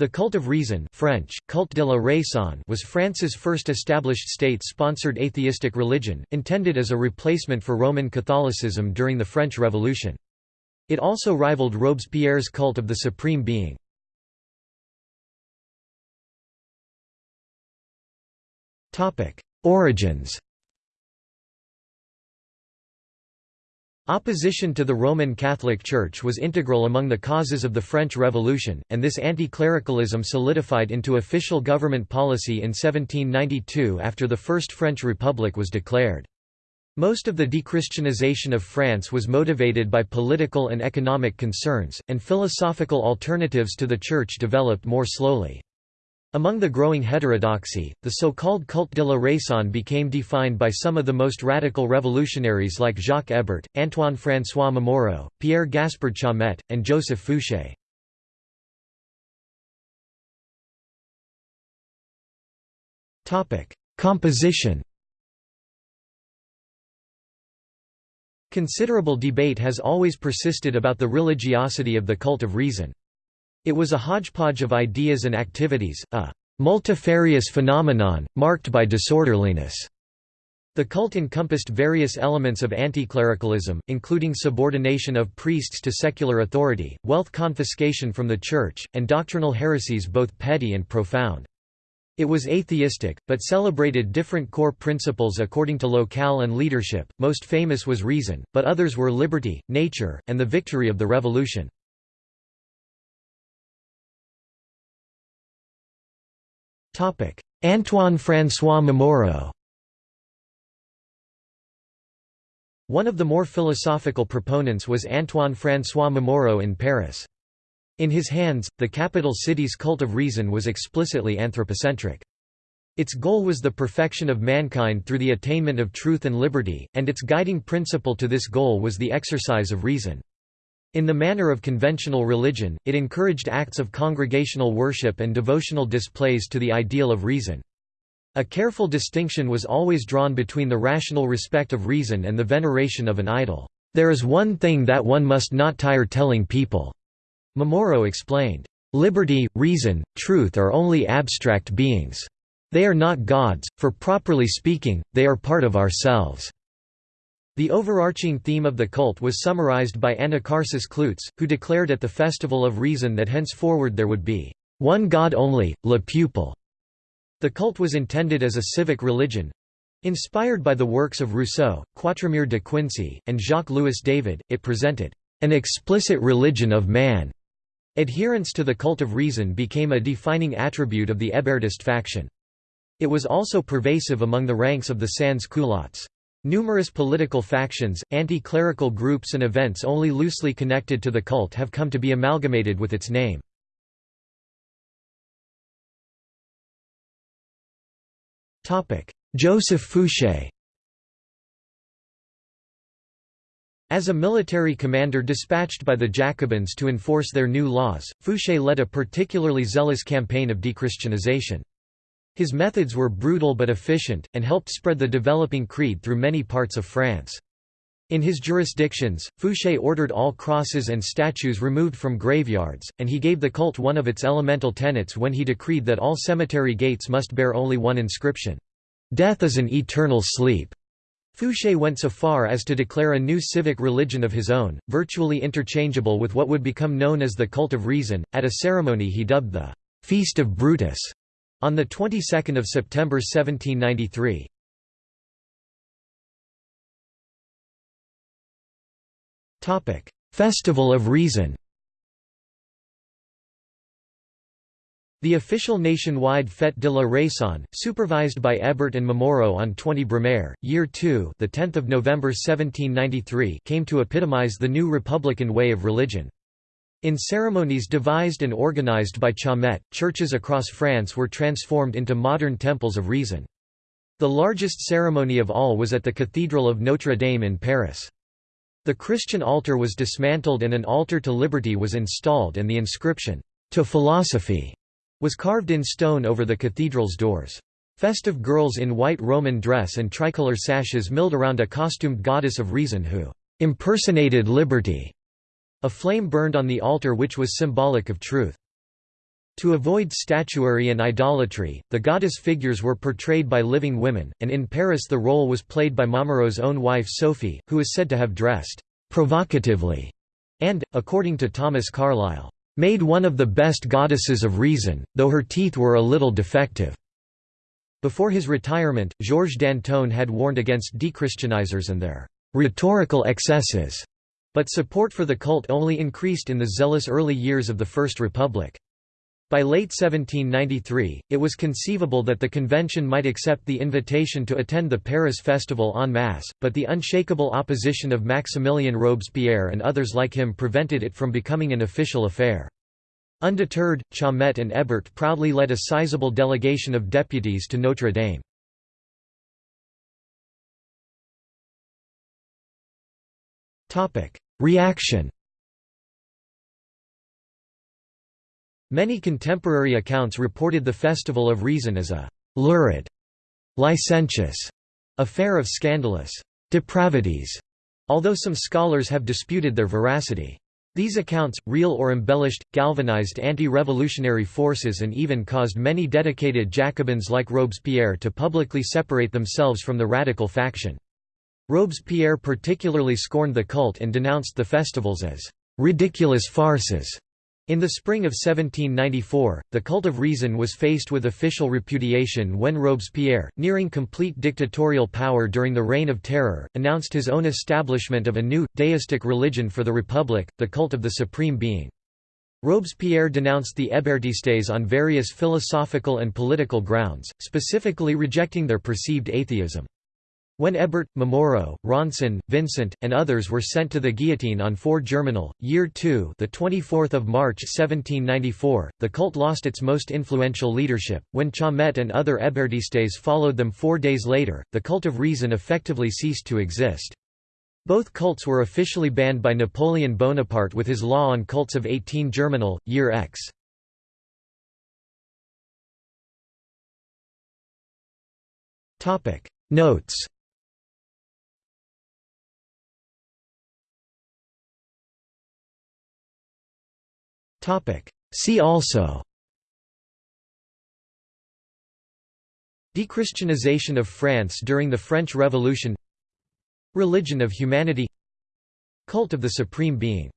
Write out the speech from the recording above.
The cult of reason French, culte de la raison was France's first established state-sponsored atheistic religion, intended as a replacement for Roman Catholicism during the French Revolution. It also rivaled Robespierre's cult of the supreme being. Origins Opposition to the Roman Catholic Church was integral among the causes of the French Revolution, and this anti-clericalism solidified into official government policy in 1792 after the First French Republic was declared. Most of the dechristianization of France was motivated by political and economic concerns, and philosophical alternatives to the Church developed more slowly. Among the growing heterodoxy, the so-called culte de la raison became defined by some of the most radical revolutionaries like Jacques Hébert, Antoine-François Momoro, Pierre Gaspard Chaumette, and Joseph Fouché. Composition Considerable debate has always persisted about the religiosity of the cult of reason. It was a hodgepodge of ideas and activities, a multifarious phenomenon, marked by disorderliness. The cult encompassed various elements of anti-clericalism, including subordination of priests to secular authority, wealth confiscation from the Church, and doctrinal heresies both petty and profound. It was atheistic, but celebrated different core principles according to locale and leadership, most famous was reason, but others were liberty, nature, and the victory of the revolution. Antoine François Momoro One of the more philosophical proponents was Antoine François Momoro in Paris. In his hands, the capital city's cult of reason was explicitly anthropocentric. Its goal was the perfection of mankind through the attainment of truth and liberty, and its guiding principle to this goal was the exercise of reason. In the manner of conventional religion, it encouraged acts of congregational worship and devotional displays to the ideal of reason. A careful distinction was always drawn between the rational respect of reason and the veneration of an idol. There is one thing that one must not tire telling people, Momoro explained. Liberty, reason, truth are only abstract beings. They are not gods, for properly speaking, they are part of ourselves. The overarching theme of the cult was summarized by Anacharsis Cloots, who declared at the Festival of Reason that henceforward there would be one God only, le peuple. The cult was intended as a civic religion. Inspired by the works of Rousseau, Quatremère de Quincy, and Jacques-Louis David, it presented an explicit religion of man. Adherence to the cult of reason became a defining attribute of the Hébertist faction. It was also pervasive among the ranks of the sans-culottes. Numerous political factions, anti-clerical groups and events only loosely connected to the cult have come to be amalgamated with its name. Joseph Fouché As a military commander dispatched by the Jacobins to enforce their new laws, Fouché led a particularly zealous campaign of dechristianization. His methods were brutal but efficient, and helped spread the developing creed through many parts of France. In his jurisdictions, Fouché ordered all crosses and statues removed from graveyards, and he gave the cult one of its elemental tenets when he decreed that all cemetery gates must bear only one inscription, "'Death is an eternal sleep'". Fouché went so far as to declare a new civic religion of his own, virtually interchangeable with what would become known as the Cult of Reason, at a ceremony he dubbed the "'Feast of Brutus' On the 22nd of September 1793. Topic: Festival of Reason. The official nationwide Fête de la Raison, supervised by Hébert and Momoro on 20 Brumaire, year 2, the 10th of November 1793, came to epitomize the new republican way of religion. In ceremonies devised and organized by Chaumette, churches across France were transformed into modern temples of reason. The largest ceremony of all was at the Cathedral of Notre Dame in Paris. The Christian altar was dismantled and an altar to liberty was installed and the inscription, "'To Philosophy' was carved in stone over the cathedral's doors. Festive girls in white Roman dress and tricolor sashes milled around a costumed goddess of reason who "'impersonated liberty' A flame burned on the altar which was symbolic of truth. To avoid statuary and idolatry, the goddess figures were portrayed by living women, and in Paris the role was played by Momoro's own wife Sophie, who is said to have dressed provocatively and, according to Thomas Carlyle, made one of the best goddesses of reason, though her teeth were a little defective. Before his retirement, Georges Danton had warned against dechristianizers and their rhetorical excesses, but support for the cult only increased in the zealous early years of the First Republic. By late 1793, it was conceivable that the convention might accept the invitation to attend the Paris festival en masse, but the unshakable opposition of Maximilien Robespierre and others like him prevented it from becoming an official affair. Undeterred, Chaumette and Hébert proudly led a sizable delegation of deputies to Notre Dame. Reaction Many contemporary accounts reported the Festival of Reason as a «lurid», licentious affair of scandalous «depravities», although some scholars have disputed their veracity. These accounts, real or embellished, galvanized anti-revolutionary forces and even caused many dedicated Jacobins like Robespierre to publicly separate themselves from the radical faction. Robespierre particularly scorned the cult and denounced the festivals as «ridiculous farces» In the spring of 1794, the cult of reason was faced with official repudiation when Robespierre, nearing complete dictatorial power during the Reign of Terror, announced his own establishment of a new, deistic religion for the Republic, the cult of the Supreme Being. Robespierre denounced the Hébertistes on various philosophical and political grounds, specifically rejecting their perceived atheism. When Hébert, Momoro, Ronsin, Vincent, and others were sent to the guillotine on 4 Germinal, Year 2 the 24th of March 1794, the cult lost its most influential leadership. When Chaumette and other Hébertistes followed them four days later, the cult of reason effectively ceased to exist. Both cults were officially banned by Napoleon Bonaparte with his law on cults of 18 Germinal, Year X. Notes See also. Dechristianization of France during the French Revolution. Religion of humanity. Cult of the Supreme Being